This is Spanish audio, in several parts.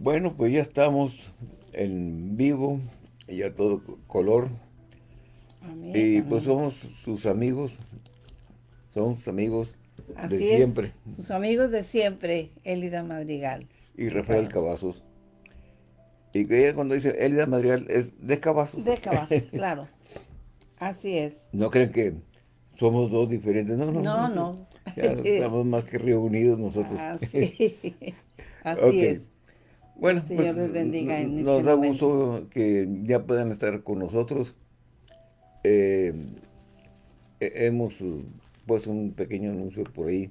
Bueno, pues ya estamos en vivo, ya todo color. Amén, Y amén. pues somos sus amigos, somos amigos Así de es, siempre. Sus amigos de siempre, Elida Madrigal. Y Rafael Cavazos. Y que ella cuando dice Elida Madrigal es de Cavazos. De Cavazos, claro. Así es. No creen que somos dos diferentes. No, no. No, no. Ya estamos más que reunidos nosotros. Así, Así Ok. es. Bueno, Señor pues, bendiga en nos este da momento. gusto que ya puedan estar con nosotros. Eh, he- hemos puesto un pequeño anuncio por ahí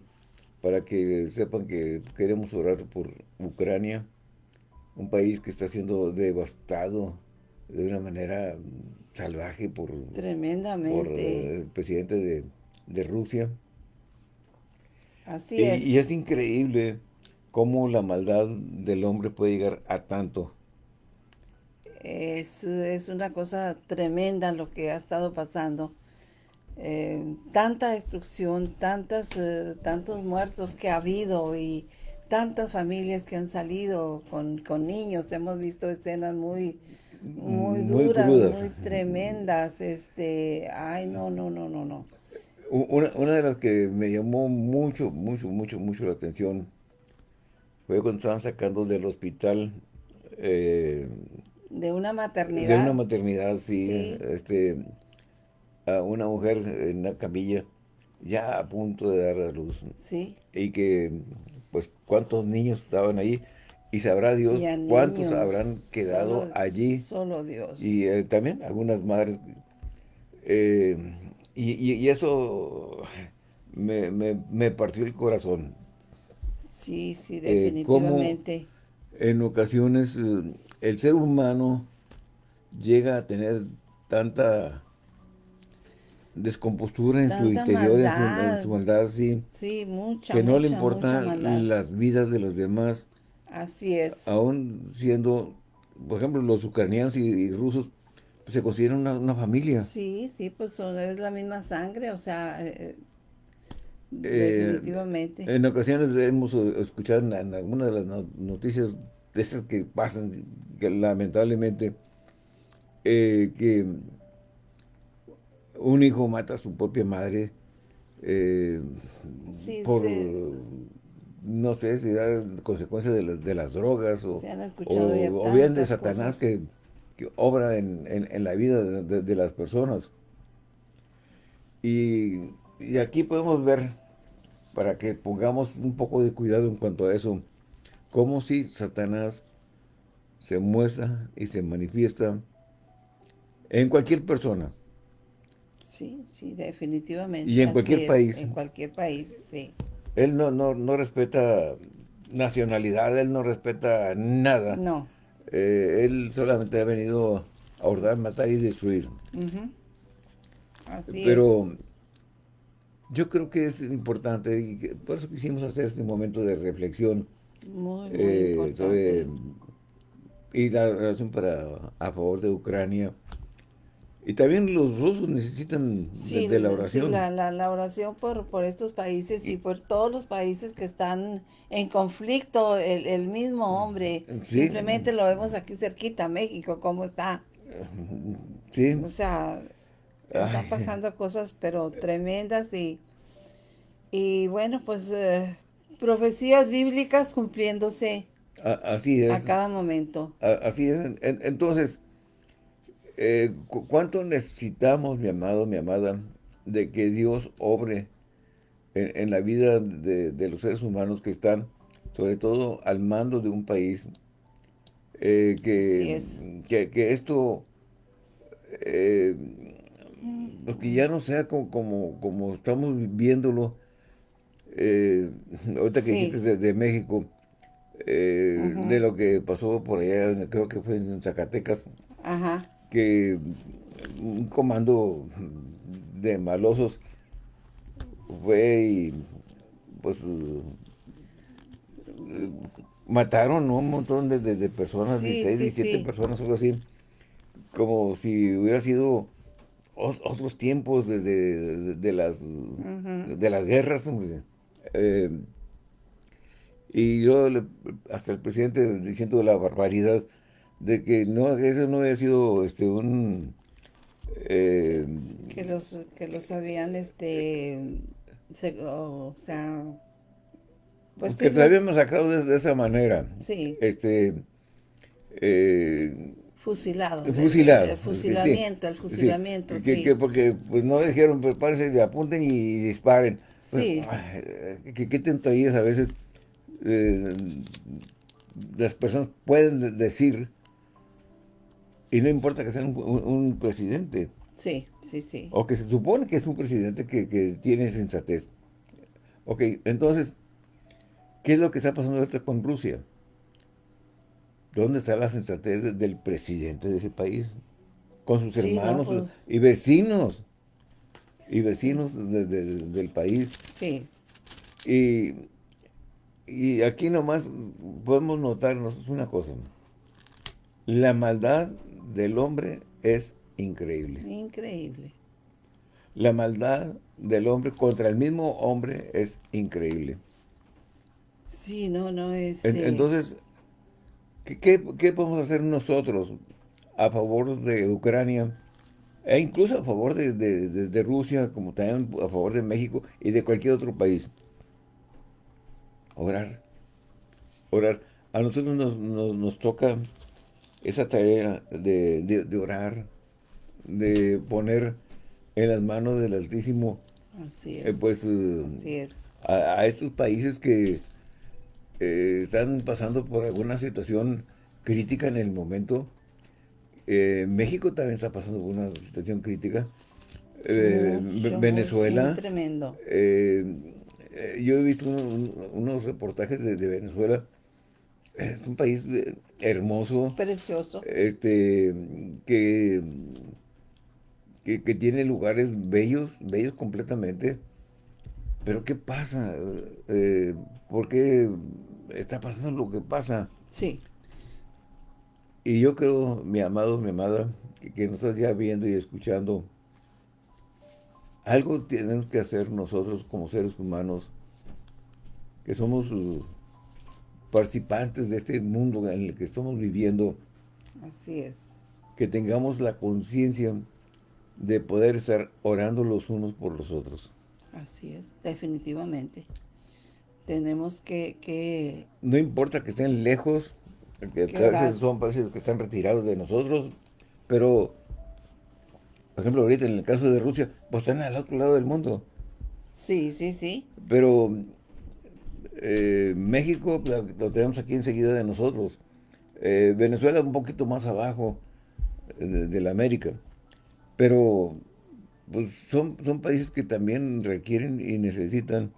para que sepan que queremos orar por Ucrania, un país que está siendo devastado de una manera salvaje por, por Tremendamente. el presidente de, de Rusia. Así Y, es. y es increíble cómo la maldad del hombre puede llegar a tanto. Es, es una cosa tremenda lo que ha estado pasando. Eh, tanta destrucción, tantas, eh, tantos muertos que ha habido y tantas familias que han salido con, con niños. Hemos visto escenas muy, muy Muy duras, crudas. muy tremendas. Este, ay, no, no, no, no, no. Una, una de las que me llamó mucho, mucho, mucho, mucho la atención fue cuando estaban sacando del hospital eh, De una de maternidad. una maternidad, sí, Sí. este, a una mujer en una camilla ya a punto de dar a luz Sí. y que, pues, cuántos niños estaban ahí y sabrá Dios Y cuántos habrán quedado solo- allí Solo Dios. y eh, también algunas madres. eh, y, y- y eso me, me- me partió el corazón. Sí, sí, eh, cómo- definitivamente. En ocasiones eh, el ser humano llega a tener tanta descompostura en su interior, en su, en maldad. su maldad, sí, Sí, mucha, que no le importan las vidas de los demás, Así es. aún siendo, por ejemplo, los ucranianos y, y rusos, pues, se consideran una, una familia. Sí, sí, pues son, es la misma sangre, o sea, eh, Eh, definitivamente. En ocasiones hemos eh, escuchado en, en algunas de las no- noticias de esas que pasan, que lamentablemente, eh, que un hijo mata a su propia madre eh, Sí, por, sí. no sé, si da consecuencias de, las- de las drogas o, Se han escuchado ya o, o bien de Satanás que, que obra en, en- en la vida de, de- de las personas. Y, y aquí podemos ver, para que pongamos un poco de cuidado en cuanto a eso, cómo si Satanás se muestra y se manifiesta en cualquier persona. Sí, sí, definitivamente. Y en así cualquier es, país. En cualquier país, sí. Él no, no, no respeta nacionalidad, él no respeta nada. No. Eh, él solamente ha venido a hurtar, matar y destruir. Así es. Yo creo que es importante y que por eso quisimos hacer este momento de reflexión Muy, muy eh, importante. sobre- y la relación para a favor de Ucrania. Y también los rusos necesitan de- Sí, de, la sí, oración. la, la- la oración por, por estos países y por todos los países que están en conflicto, el, el mismo hombre, Sí. simplemente lo vemos aquí cerquita, México, cómo está. Sí, O sea, están pasando cosas pero tremendas y, y bueno, pues eh, profecías bíblicas cumpliéndose a- así es. a cada momento. A- Así es. En- Entonces, eh, cu- ¿cuánto necesitamos, mi amado, mi amada, de que Dios obre en, en la vida de, de los seres humanos que están, sobre todo al mando de un país? eh, que, Así que, que esto, eh, que ya no sea como, como, como estamos viéndolo, eh, ahorita que Sí. dijiste de, de México, eh, de lo que pasó por allá, creo que fue en Zacatecas, Ajá, que un comando de malosos fue y pues eh, mataron ¿no? un montón de, de- de personas, Sí, 16, sí, 17 sí. personas, algo así, como si hubiera sido otros tiempos de, de- las de las guerras. Eh, y yo le hasta el presidente diciendo la barbaridad de que no, eso no había sido este un eh, que los que los habían este o sea pues que te habíamos sacado de, esa manera. Sí. Este eh, fusilado fusilado el, fusilamiento el fusilamiento sí, Que, porque pues no dijeron prepárense pues, apunten y disparen sí que qué tonterías a veces eh, las personas pueden decir y no importa que sea un, presidente. Sí, sí, sí. O que se supone que es un presidente que, tiene sensatez. Ok, entonces, ¿qué es lo que está pasando ahorita con Rusia? ¿Dónde está la sensatez del presidente de ese país? Con sus hermanos pues. y vecinos. Y vecinos del país. Sí. Y, y aquí nomás podemos notarnos una cosa. La maldad del hombre es increíble. Increíble. La maldad del hombre contra el mismo hombre es increíble. Sí, no, no es... Este entonces, ¿qué, podemos hacer nosotros a favor de Ucrania? E incluso a favor de, Rusia, como también a favor de México y de cualquier otro país. Orar. Orar. A nosotros nos, nos toca esa tarea de, orar, de poner en las manos del Altísimo, Así eh, pues, eh, A, estos países que eh, están pasando por alguna situación crítica en el momento. México también está pasando por una situación crítica. Venezuela. tremendo. yo he visto unos reportajes de Venezuela es un país eh, hermoso. Precioso. Este, que, que, tiene lugares bellos, bellos completamente. Pero ¿qué pasa? Eh, ¿Por qué está pasando lo que pasa? Sí. Y yo creo, mi amado, mi amada, que, que nos estás ya viendo y escuchando, algo tenemos que hacer nosotros como seres humanos, que somos participantes de este mundo en el que estamos viviendo. Así es. Que tengamos la conciencia de poder estar orando los unos por los otros. Así es, definitivamente. Tenemos que... No importa que estén lejos, que a veces son países que están retirados de nosotros, pero, por ejemplo, ahorita en el caso de Rusia, pues están al otro lado del mundo. Sí, sí, sí. Pero eh, México lo tenemos aquí enseguida de nosotros. Eh, Venezuela un poquito más abajo eh, de, la América. Pero pues son, son países que también requieren y necesitan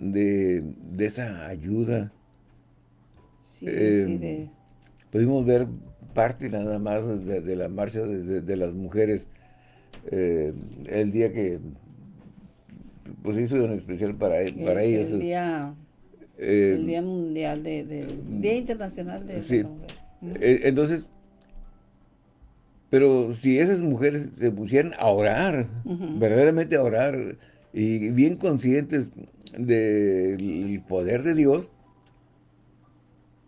de, esa ayuda. Sí, sí, Pudimos ver parte nada más de, la marcha de, las mujeres el día que pues hizo en especial para, e, para el, ellas. El día, eh, el día mundial, de, Día Internacional de sí. Eh, entonces, pero si esas mujeres se pusieran a orar, verdaderamente a orar, y bien conscientes del poder de Dios,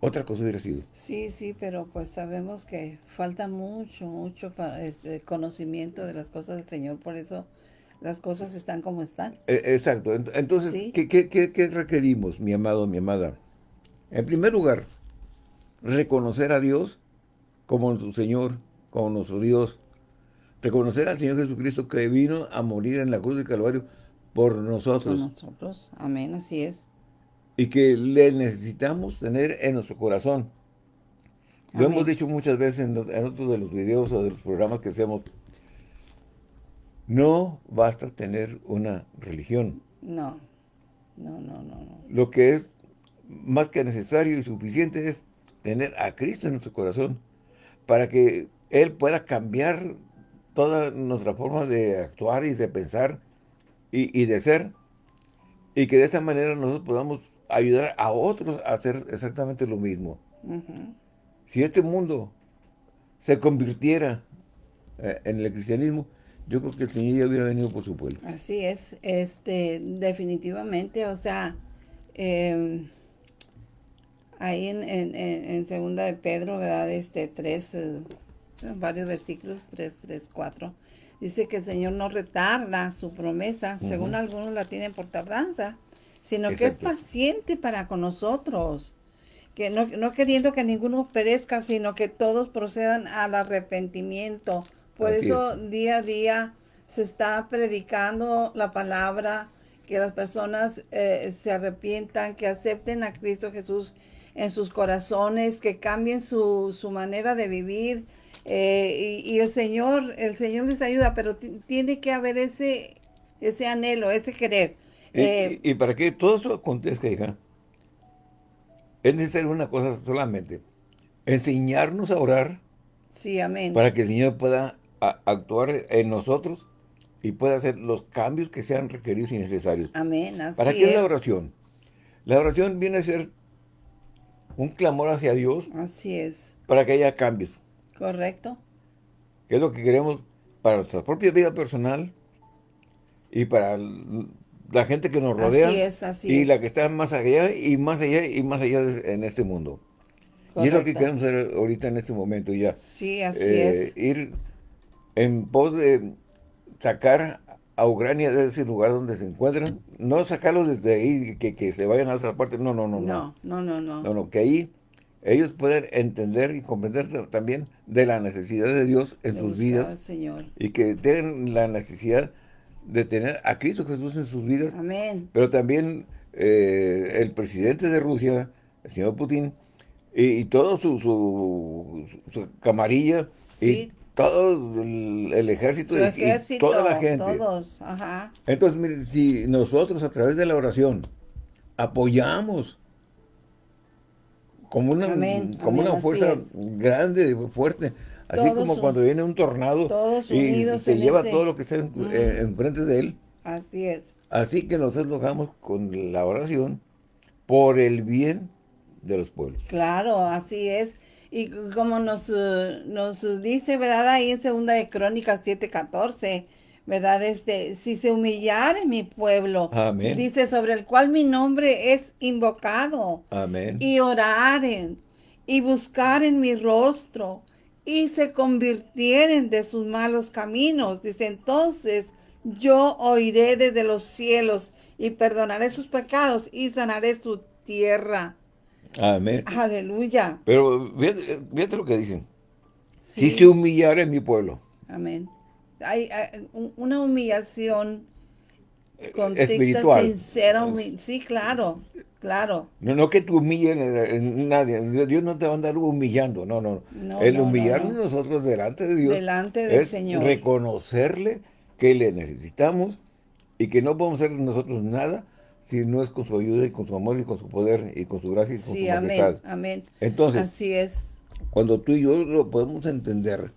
otra cosa hubiera sido. Sí, sí, pero pues sabemos que falta mucho, mucho para este conocimiento de las cosas del Señor, por eso las cosas están como están. E, exacto. Entonces, ¿qué, requerimos, mi amado, mi amada? En primer lugar, reconocer a Dios como nuestro Señor, como nuestro Dios. Reconocer al Señor Jesucristo que vino a morir en la cruz de Calvario por nosotros. Por nosotros. Amén, así es. Y que le necesitamos tener en nuestro corazón. Lo hemos dicho muchas veces en, en otros de los videos o de los programas que hacemos no basta tener una religión. No, no, no, no. Lo que es más que necesario y suficiente es tener a Cristo en nuestro corazón para que Él pueda cambiar toda nuestra forma de actuar y de pensar y, de ser y que de esa manera nosotros podamos ayudar a otros a hacer exactamente lo mismo. Si este mundo se convirtiera eh, en el cristianismo, yo creo que el Señor ya hubiera venido por su pueblo. Así es, este, definitivamente, o sea, em, ahí en, en, en, segunda de Pedro, ¿verdad? Este 3, eh, varios versículos, 3, 3, 4. Dice que el Señor no retarda su promesa, según algunos la tienen por tardanza, sino que es paciente para con nosotros, que no, no, queriendo que ninguno perezca, sino que todos procedan al arrepentimiento. Por eso día a día se está predicando la palabra, que las personas eh, se arrepientan, que acepten a Cristo Jesús en sus corazones, que cambien su, su manera de vivir. Eh, y, el Señor, el Señor les ayuda, pero tiene que haber ese, ese anhelo, ese querer. Y, eh, para que todo eso acontezca, hija, es necesario una cosa solamente, enseñarnos a orar. Sí, amén. Para que el Señor pueda actuar en nosotros y pueda hacer los cambios que sean requeridos y necesarios. Amén, así ¿Para qué es la oración? La oración viene a ser un clamor hacia Dios. Así es. Para que haya cambios. Correcto. Que es lo que queremos para nuestra propia vida personal y para la gente que nos rodea. Así es, así y la que está más allá y más allá y más allá en este mundo. Y es lo que queremos hacer ahorita en este momento ya. Sí, así eh, es. Ir en pos de sacar a Ucrania de ese lugar donde se encuentran, no sacarlos desde ahí, que, que se vayan a otra parte, no, no, no. No, no, no, no. No, no, que ahí ellos pueden entender y comprender también de la necesidad de Dios en sus vidas. Señor. Y que tienen la necesidad de tener a Cristo Jesús en sus vidas. Amén. Pero también eh, el presidente de Rusia, el señor Putin, y, todo su, su, camarilla, y todo el, ejército, y, toda la gente. Todos, ajá. Entonces, si nosotros a través de la oración apoyamos como una, como una fuerza grande, fuerte, así como cuando viene un tornado y se lleva todo lo que está enfrente de él. Así es. Así que nosotros lo hagamos con la oración por el bien de los pueblos. Claro, así es. Y como nos, eh, nos dice, ¿verdad? Ahí en segunda de Crónicas 7:14, ¿verdad? Este, si se humillare mi pueblo, Amén. dice, sobre el cual mi nombre es invocado. Amén. Y oraren y buscaren mi rostro y se convirtieren de sus malos caminos. Dice, entonces yo oiré desde los cielos y perdonaré sus pecados y sanaré su tierra. Amén. Aleluya. Pero fíjate, lo que dicen. Si se humillara en mi pueblo. Amén. Hay, una humillación eh, espiritual. sincera. sí, claro, claro. No, no que tú humilles a nadie. Dios no te va a andar humillando. No, no. El humillarnos nosotros delante de Dios. Delante del Señor. reconocerle que le necesitamos y que no podemos hacer nosotros nada si no es con su ayuda y con su amor y con su poder y con su gracia y con su majestad. amén, Entonces, Así es. cuando tú y yo lo podemos entender,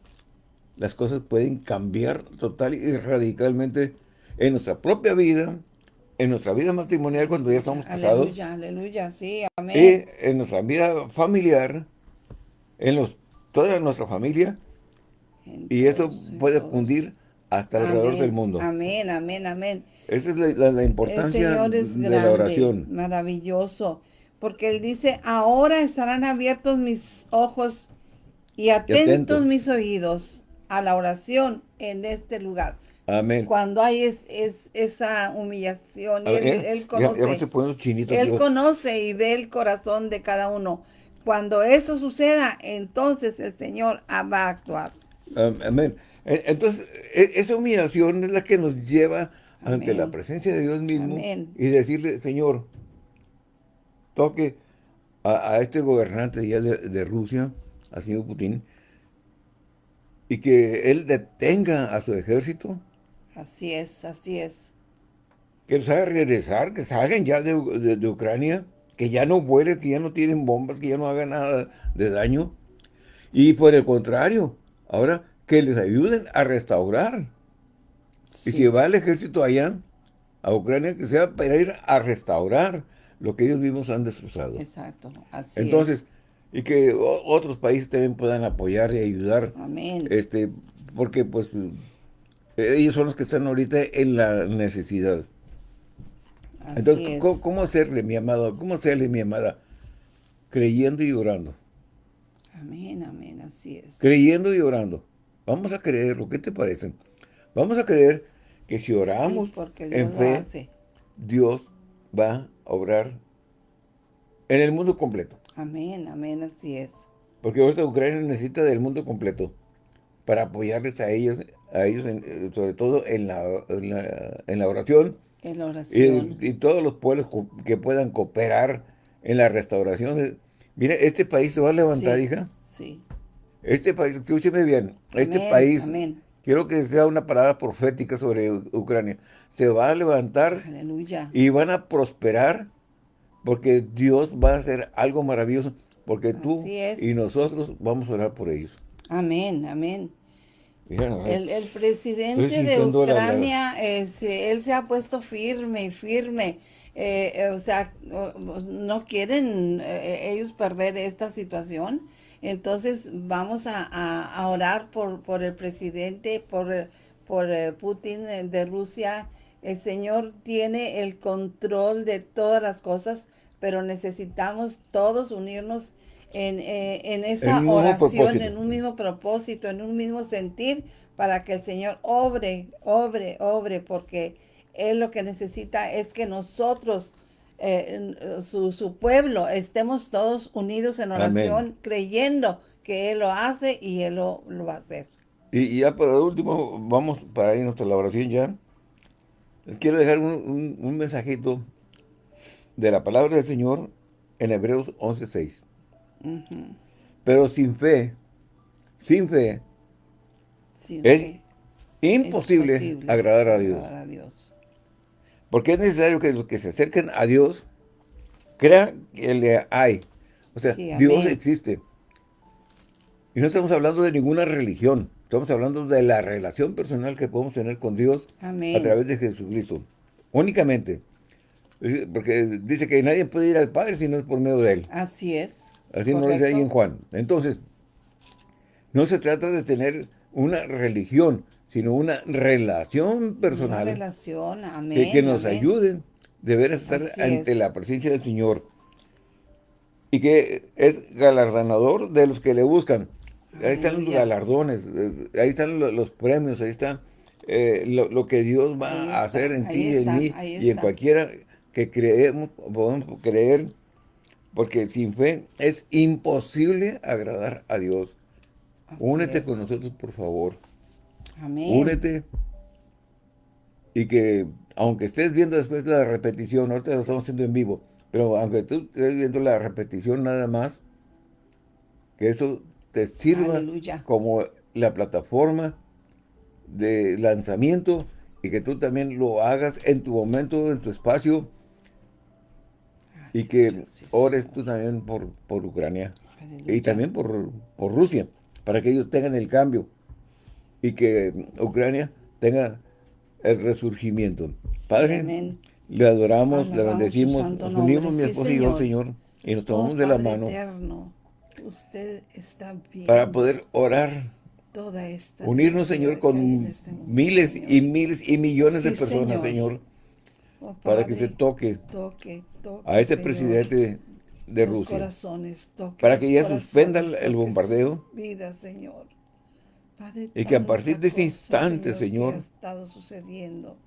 las cosas pueden cambiar total y radicalmente en nuestra propia vida, en nuestra vida matrimonial cuando ya estamos casados. Aleluya, aleluya, sí, amén. Y en nuestra vida familiar, en los, toda nuestra familia, y eso puede cundir hasta alrededor del mundo. Amén, amén, amén. Esa es la, importancia de la oración. Maravilloso. Porque él dice, ahora estarán abiertos mis ojos y atentos, mis oídos a la oración en este lugar. Amén. Cuando hay es, esa humillación, él, conoce, él conoce y ve el corazón de cada uno. Cuando eso suceda, entonces el Señor va a actuar. Amén. E, entonces, e, esa humillación es la que nos lleva ante la presencia de Dios mismo y decirle, Señor, toque a, este gobernante ya de, Rusia, al señor Putin, y que él detenga a su ejército. Así es, así es. Que los haga regresar, que salgan ya de, Ucrania, que ya no vuelen, que ya no tienen bombas, que ya no hagan nada de daño. Y por el contrario, ahora que les ayuden a restaurar y si va el ejército allá, a Ucrania, que sea para ir a restaurar lo que ellos mismos han destrozado. Exacto, así Entonces, y que otros países también puedan apoyar y ayudar. Amén. Este, porque pues ellos son los que están ahorita en la necesidad. Entonces, ¿cómo, hacerle, mi amado? ¿Cómo hacerle, mi amada? creyendo y orando. Amén, amén, así es. Creyendo y orando. Vamos a creerlo, ¿qué te parece? Vamos a creer que si oramos en fe, Dios va a obrar en el mundo completo. Amén, amén, así es. Porque ahorita Ucrania necesita del mundo completo para apoyarles a ellos, a ellos eh, sobre todo en la, en la, oración. En la oración. Y, todos los pueblos que puedan cooperar en la restauración. Mira, este país se va a levantar, hija. Sí. Este país, escúcheme bien, este país, amén. quiero que sea una palabra profética sobre Ucrania, se va a levantar Aleluya. y van a prosperar porque Dios va a hacer algo maravilloso, porque tú y nosotros vamos a orar por ellos. Amén, amén. el, el, presidente de Ucrania, él se ha puesto firme, firme. Eh, eh, o sea, no quieren eh, ellos perder esta situación. Entonces vamos a, orar por, por el presidente, por, por Putin de Rusia. El Señor tiene el control de todas las cosas, pero necesitamos todos unirnos en, en esa oración, en un mismo propósito, en un mismo sentir, para que el Señor obre, obre, obre, porque Él lo que necesita es que nosotros eh, su, su, pueblo, estemos todos unidos en oración, creyendo que Él lo hace y Él lo, va a hacer. Y, ya para último, vamos para irnos a la oración ya. Les quiero dejar un, mensajito de la palabra del Señor en Hebreos 11.6. Pero sin fe, sin fe, es, Imposible agradar a Dios. Porque es necesario que los que se acerquen a Dios crean que le hay. O sea, Dios existe. Y no estamos hablando de ninguna religión. Estamos hablando de la relación personal que podemos tener con Dios a través de Jesucristo. Únicamente. Porque dice que nadie puede ir al Padre si no es por medio de Él. Así es. Así nos dice ahí en Juan. Entonces, no se trata de tener una religión, sino una relación personal. Una relación, amén. Que, nos ayuden de ver estar ante la presencia del Señor. Y que es galardonador de los que le buscan. Ahí están los galardones, eh, ahí están los, premios, ahí está eh, lo, que Dios va a hacer en ti y en mí y en cualquiera que creemos, podemos creer, porque sin fe es imposible agradar a Dios. Únete con nosotros, por favor. Amén. Únete. Y que, aunque estés viendo después la repetición, ahorita lo estamos haciendo en vivo, pero aunque tú estés viendo la repetición nada más, que eso te sirva como la plataforma de lanzamiento y que tú también lo hagas en tu momento, en tu espacio y que ores tú también por, por Ucrania y también por, por Rusia, para que ellos tengan el cambio y que Ucrania tenga el resurgimiento. Padre, le adoramos, le bendecimos, nos unimos mi esposo y yo, Señor, y nos tomamos oh, de la mano. usted está bien. Para poder orar. Toda esta unirnos, Señor, con este miles y miles y millones de personas, Señor, oh, para que se toque, a este presidente de Rusia, para que ya suspenda el bombardeo, vida, Señor. Y que a partir de ese instante, Señor, sucediendo.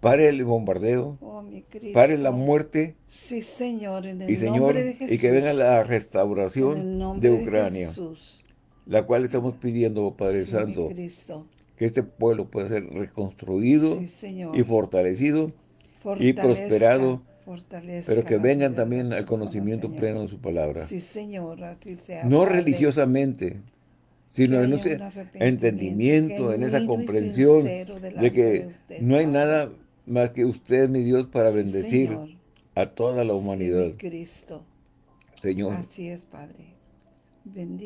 pare el bombardeo, oh, pare la muerte, sí, Señor, en el y, Señor, de Jesús, y que venga la restauración de Ucrania, la cual estamos pidiendo, Padre Santo, que este pueblo pueda ser reconstruido y fortalecido y prosperado, pero que vengan también al conocimiento pleno de su palabra. Sí, Señor, así sea. No religiosamente, sino en ese entendimiento, en esa comprensión de que no hay nada más que usted, mi Dios, para bendecir a toda la humanidad. Cristo. Señor. Así es, Padre.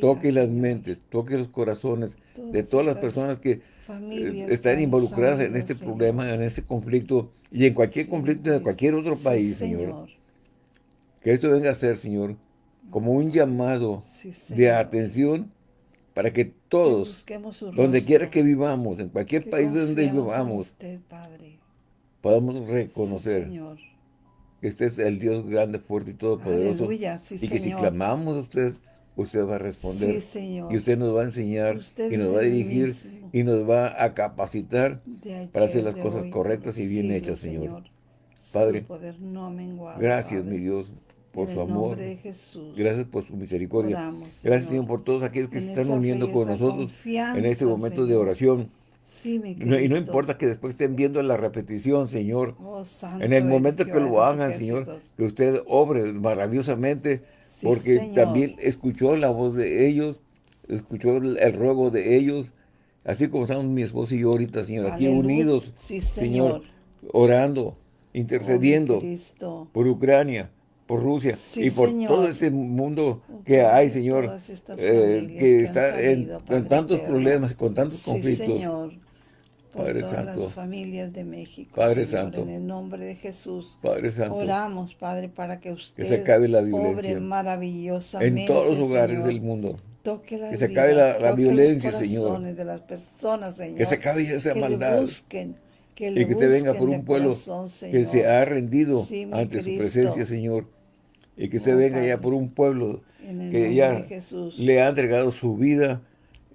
toque las mentes, toque los corazones de todas las personas que eh, están involucradas en este problema, en este conflicto y en cualquier conflicto de cualquier otro país, señor. Que esto venga a ser, Señor, como un llamado de atención para que todos, donde quiera que vivamos, en cualquier país donde vivamos, podamos reconocer que usted es el Dios grande, fuerte y todopoderoso. Aleluya, y que si clamamos a usted, usted va a responder. Sí, Señor. Y usted nos va a enseñar Usted y nos va a dirigir mismo. y nos va a capacitar ayer, para hacer las cosas hoy, correctas y bien hechas, Señor. Padre, poder no menguado, Gracias, Padre. mi Dios, por En su amor. nombre de Jesús. Gracias por su misericordia. Oramos, Gracias, Señor, por todos aquellos que en se están uniendo con nosotros en este momento de oración. Sí, mi Y no, y no Cristo. importa que después estén viendo la repetición, Señor. Oh, santo En el momento que lo hagan, Señor, que usted obre maravillosamente, Sí, porque Señor. también escuchó la voz de ellos, escuchó el, el ruego de ellos, así como estamos mi esposo y yo ahorita, Señor, aquí unidos, Sí, Señor, Señor. orando, Oh, intercediendo Cristo. por Ucrania, por Rusia Sí, y por Señor. todo este mundo que hay, Señor, eh, que está en, con tantos problemas, con tantos Sí, conflictos. Señor. Por Padre todas Santo. las familias de México, Padre Señor, Santo. en el nombre de Jesús. Padre Santo, Oramos, Padre, para que usted se acabe la obre violencia maravillosamente, en todos los hogares Señor. del mundo. Toque Que se acabe la- la violencia, Señor. de las personas, Señor. Que se acabe esa que maldad. Busquen, que Y que usted venga por un pueblo corazón, que se ha rendido Sí, ante su Cristo. presencia, Señor. Y que usted Oh, venga ya Padre. por un pueblo que ya Jesús. le ha entregado su vida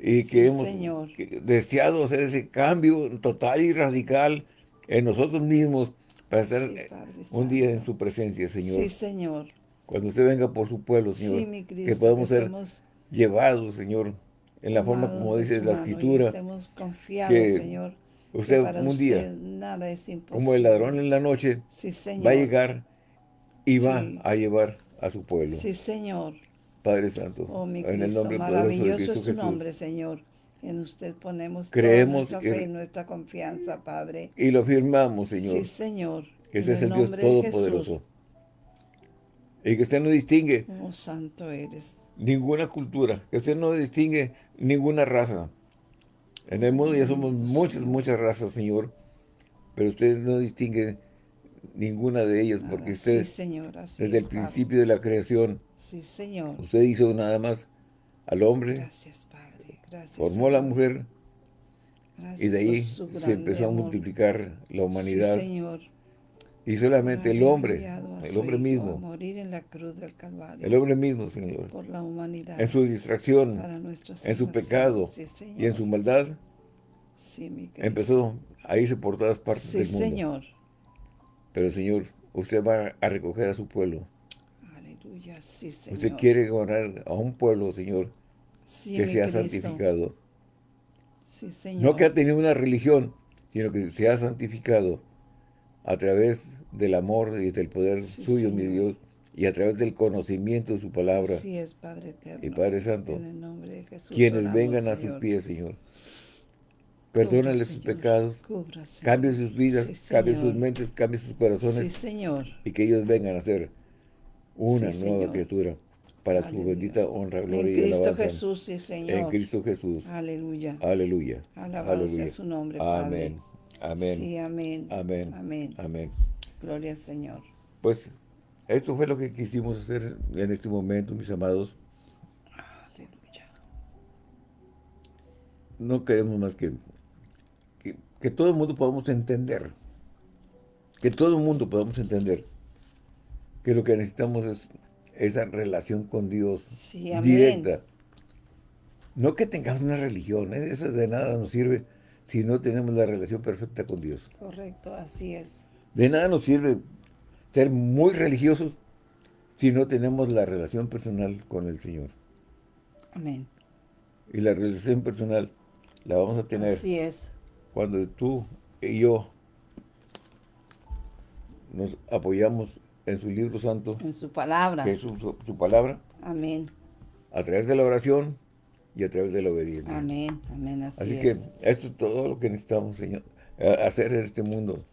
y que Sí, hemos Señor. que- deseado hacer ese cambio total y radical en nosotros mismos para estar Sí, un día en su presencia, Señor. Sí, Señor. Cuando usted venga por su pueblo, Señor, Sí, mi Cristo. que podamos ser llevados, Señor, en la forma como dice la escritura, estemos confiados, que Señor. que usted para un día, usted nada es como el ladrón en la noche, Sí, Señor. va a llegar y va a llevar a su pueblo. Sí, Señor. Padre Santo, Oh, mi en el nombre poderoso de maravilloso Cristo es su Jesús. nombre, Señor. En usted ponemos Creemos toda nuestra fe y nuestra confianza, Padre. Y lo firmamos, Señor, Sí, Señor. que En ese es el Dios. Todopoderoso. Y que usted no distingue Oh, santo eres. ninguna cultura, que usted no distingue ninguna raza. En el mundo ya somos muchas, muchas razas, Señor, pero usted no distingue ninguna de ellas, porque Ah, usted, sí, Señor. Así desde es, el Padre. principio de la creación, Sí, Señor. usted hizo nada más al hombre, Gracias, Padre. Gracias. formó a la mujer, Gracias y de ahí se empezó a multiplicar la humanidad, Sí, Señor. y solamente el hombre, el hombre mismo, morir en la cruz del Calvario. el hombre mismo, Señor, por la humanidad. en su distracción, en su pecado Sí, y en su maldad, Sí, mi empezó a irse por todas partes del mundo. Señor. Pero Señor, usted va a recoger a su pueblo. Sí, Señor. Usted quiere ganar a un pueblo, Señor, sí, que sea Cristo. santificado. Sí, Señor. No que ha tenido una religión, sino que se ha santificado a través del amor y del poder Sí, suyo, mi. Dios, y a través del conocimiento de su palabra. Así es, Padre eterno. Y Padre Santo, En el nombre de Jesús. Quienes oramos, vengan a sus pies, Señor. Cubra, Perdónales sus pecados, cambie sus vidas, Sí, cambie sus mentes, cambie sus Sí, corazones Señor. y que ellos vengan a ser una Sí, nueva Señor. criatura para su bendita honra, En gloria y Cristo alabanza. Jesús, sí, Señor. En Cristo Jesús. Aleluya. Aleluya. Aleluya. su nombre, Padre. Amén. Amén. Sí, amén. Amén. Amén. Amén. Gloria al Señor. Pues esto fue lo que quisimos hacer en este momento, mis amados. Aleluya. No queremos más que, que, que todo el mundo podamos entender. Que todo el mundo podamos entender que lo que necesitamos es esa relación con Dios Sí, directa. No que tengamos una religión, ¿eh? eso de nada nos sirve si no tenemos la relación perfecta con Dios. Correcto, así es. De nada nos sirve ser muy religiosos si no tenemos la relación personal con el Señor. Amén. Y la relación personal la vamos a tener Así es. cuando tú y yo nos apoyamos en su libro santo, En su palabra. que es su, su- su palabra, Amén. a través de la oración y a través de la obediencia. Amén. Amén. Así, Así es. que esto es todo lo que necesitamos, Señor, hacer en este mundo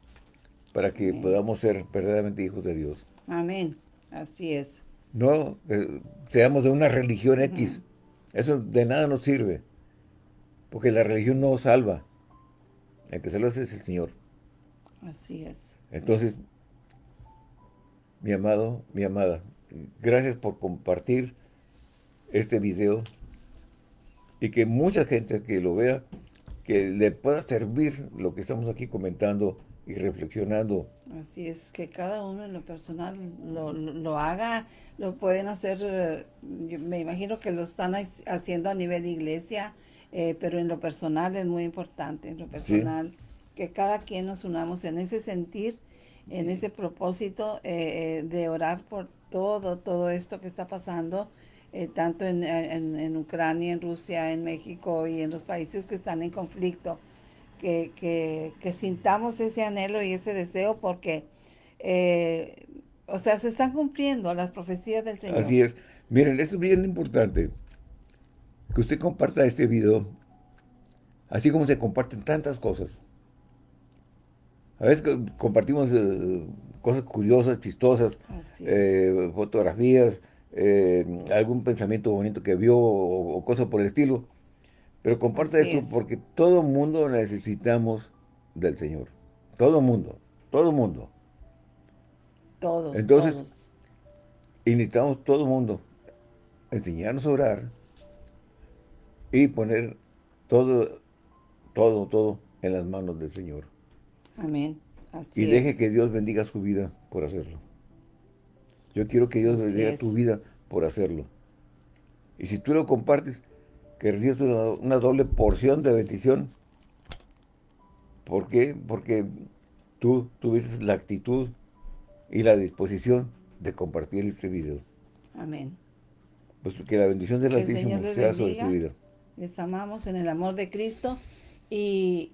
para que Amén. podamos ser verdaderamente hijos de Dios. Amén. Así es. No eh, seamos de una religión X. Eso de nada nos sirve. Porque la religión no salva. El que salva es el Señor. Así es. Entonces, mi amado, mi amada, gracias por compartir este video y que mucha gente que lo vea, que le pueda servir lo que estamos aquí comentando y reflexionando. Así es, que cada uno en lo personal lo, lo, haga, lo pueden hacer, eh, me imagino que lo están haciendo a nivel de iglesia, eh, pero en lo personal es muy importante, en lo personal, que cada quien nos unamos en ese sentir, en ese propósito eh, de orar por todo, todo esto que está pasando, tanto en, en Ucrania, en Rusia, en México y en los países que están en conflicto que, sintamos ese anhelo y ese deseo porque, eh, o sea, se están cumpliendo las profecías del Señor. Así es. Miren, esto es bien importante, que usted comparta este video, así como se comparten tantas cosas. A veces compartimos eh, cosas curiosas, chistosas, eh, fotografías, algún pensamiento bonito que vio o, o cosas por el estilo. Pero comparte esto porque todo mundo necesitamos del Señor. Todo mundo. Todo mundo. Todos. Entonces, y necesitamos todo mundo enseñarnos a orar y poner todo, todo, todo en las manos del Señor. Amén. y deje que Dios bendiga su vida por hacerlo. Yo quiero que Dios bendiga tu vida por hacerlo. Y si tú lo compartes, que recibes una, doble porción de bendición. ¿Por qué? Porque tú tuviste la actitud y la disposición de compartir este video. Amén. Pues que la bendición del Altísimo sea sobre tu vida. Les amamos en el amor de Cristo y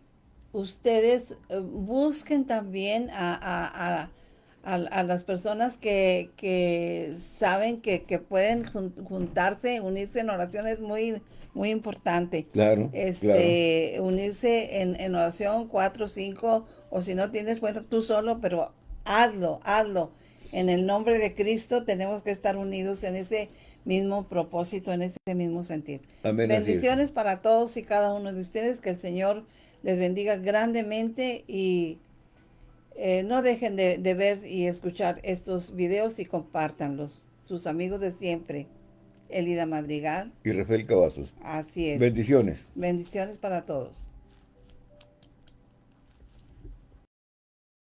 ustedes eh, busquen también a, las personas que, saben que, que, pueden juntarse, unirse en oraciones muy muy importante. Claro, este, Unirse en, oración, cuatro, cinco, o si no tienes, bueno, tú solo, pero hazlo, hazlo. En el nombre de Cristo tenemos que estar unidos en ese mismo propósito, en ese mismo sentir. Amén, Bendiciones para todos y cada uno de ustedes, que el Señor les bendiga grandemente y eh, no dejen de, de ver y escuchar estos videos y compártanlos. Sus amigos de siempre. Elida Madrigal. Y Rafael Cavazos. Así es. Bendiciones. Bendiciones para todos.